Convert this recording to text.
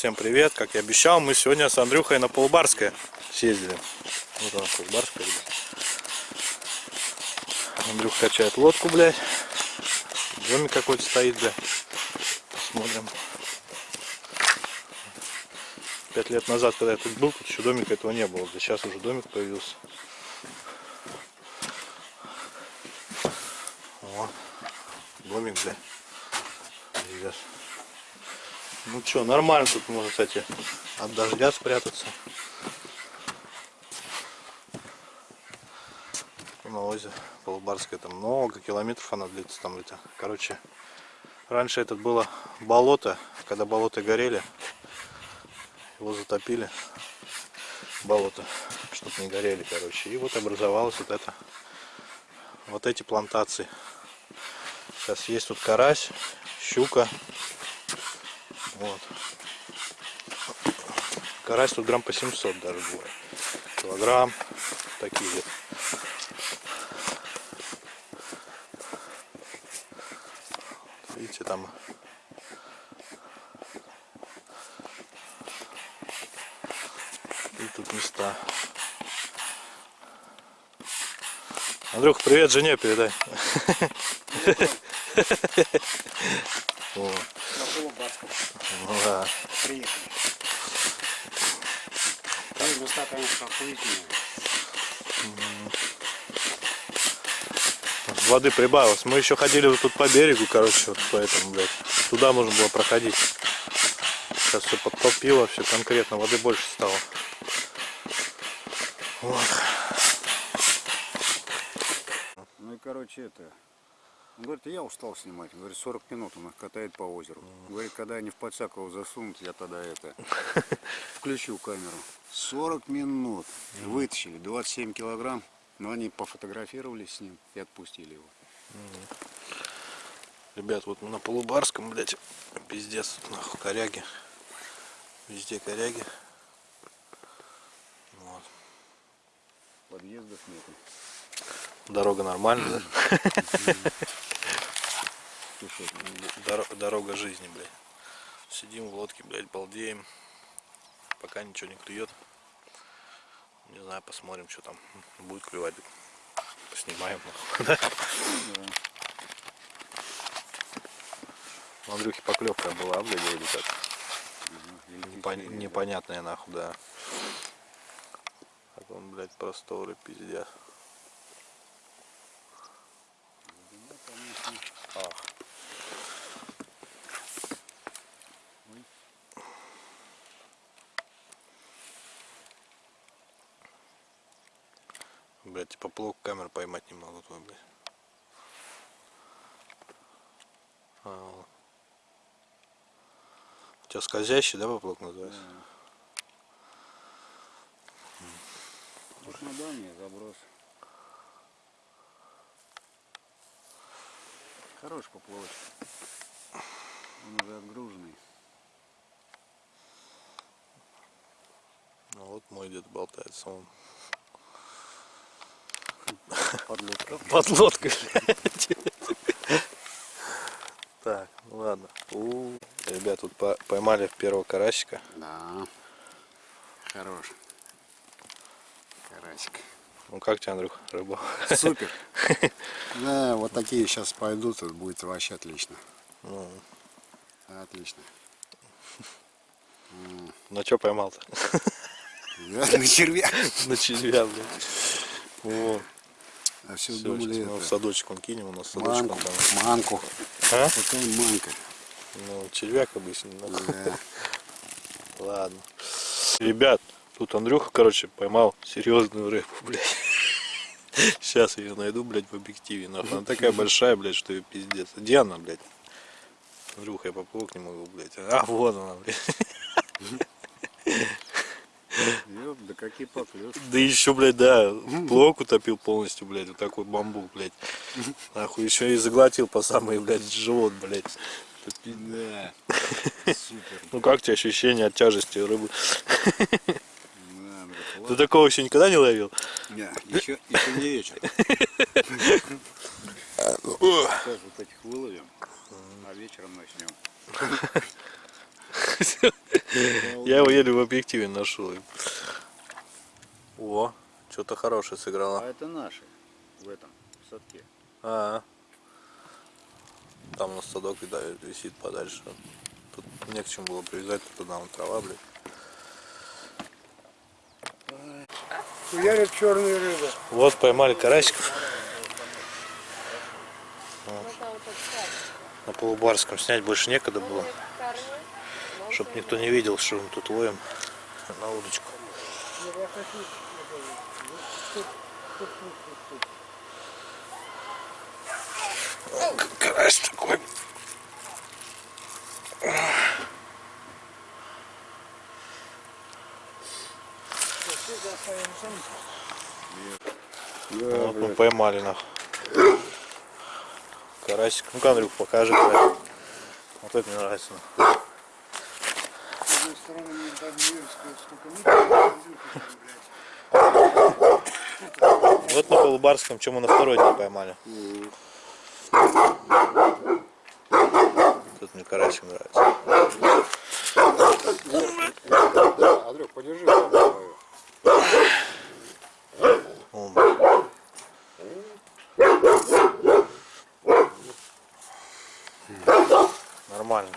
Всем привет! Как я обещал, мы сегодня с Андрюхой на Полубарское съездили. Вот она Полубарская, ребят. Андрюх качает лодку, блядь. Домик какой-то стоит, блядь. Посмотрим. Пять лет назад, когда я тут был, тут еще домика этого не было. Сейчас уже домик появился. Вот. Домик, блядь. Ну что, нормально тут можно, кстати, от дождя спрятаться. На озеро Полубарское, там много километров она длится там это. Короче, раньше это было болото, когда болота горели, его затопили, болото, чтобы не горели, короче. И вот образовалось вот это, вот эти плантации. Сейчас есть тут карась, щука, вот. Карась тут грамм по 700 даже бывает. Килограмм. Такие вот. Видите, там и тут места. Андрюх, привет жене передай. Вот. Ну да. Приехали. Там места, конечно, охуительные. Воды прибавилось. Мы еще ходили вот тут по берегу, короче, вот поэтому, блядь. Туда можно было проходить. Сейчас все подтопило, все конкретно, воды больше стало. Вот. Ну и короче это. Говорит, я устал снимать. Говорит, 40 минут он их катает по озеру. Говорит, когда они в Подсаково засунут, я тогда это включу камеру. 40 минут. Вытащили 27 килограмм. Но они пофотографировали с ним и отпустили его. Ребят, вот на Полубарском, блядь, пиздец, нахуй, коряги. Везде коряги. Вот. Подъездов нету. Дорога нормальная, да? Дорога жизни, блядь. Сидим в лодке, блядь, балдеем. Пока ничего не клюет. Не знаю, посмотрим, что там будет клевать. Поснимаем. нахуй? У Андрюхи поклевка была, блядь, вроде как. Непон- Непонятная нахуй, да. Так он, блядь, просторы, пиздец. Блять, типа плохо камеру поймать не могу твой, блядь. А, вот. У тебя скользящий, да, поплавок называется? Вот на дальний заброс. Хорош поплавочек. Он уже отгруженный. Ну вот мой дед болтается, он Подлодка. под лодкой, блядь. Так, ну ладно. У, Ребят, тут по- поймали первого карасика. Да. Хорош. Карасик. Ну как тебе, Андрюх, рыба? Супер. Да, вот такие сейчас пойдут, это будет вообще отлично. Ну, Отлично. на что поймал-то? На червя. На червя, блядь. Вот. А все Все, думали сейчас мы в это, садочек он кинем, у нас садочек манку, там. манку. А? Какая манка. Ну, червяк обычно. ну. Да. Ладно. Ребят, тут Андрюха, короче, поймал серьезную рыбу, блядь. Сейчас ее найду, блядь, в объективе. Нахуй. Она такая большая, блядь, что ее пиздец. Где она, блядь? Андрюха, я поплывок не могу, блядь. А, вот она, блядь. Да какие поклёвки. Да еще, блядь, да, плок утопил полностью, блядь, вот такой бамбук, блядь. Нахуй, еще и заглотил по самый, блядь, живот, блядь. Да. Супер. Ну как тебе ощущение от тяжести рыбы? Да, Ты такого еще никогда не ловил? Не, еще, еще не вечер. Сейчас вот этих выловим, а вечером начнем. Я его еле в объективе нашел. О, что-то хорошее А сыграло. это наши в этом в садке. А, там на садок да, висит подальше. Тут не к чему было привязать, туда вон трава, блядь. Хуярят черные рыбы. Вот поймали карасиков. На полубарском снять больше некогда было. Чтоб никто не видел, что мы тут ловим на удочку. О, Карась такой. Вот мы поймали нах. Карасик. Ну-ка, Андрюх, покажи. карасик. Вот это мне нравится. нах. С одной стороны, мне не сколько блядь. Вот на полубарском, чем мы на второй день поймали. Тут мне карасик нравится. Андрюх, подержи. Нормально.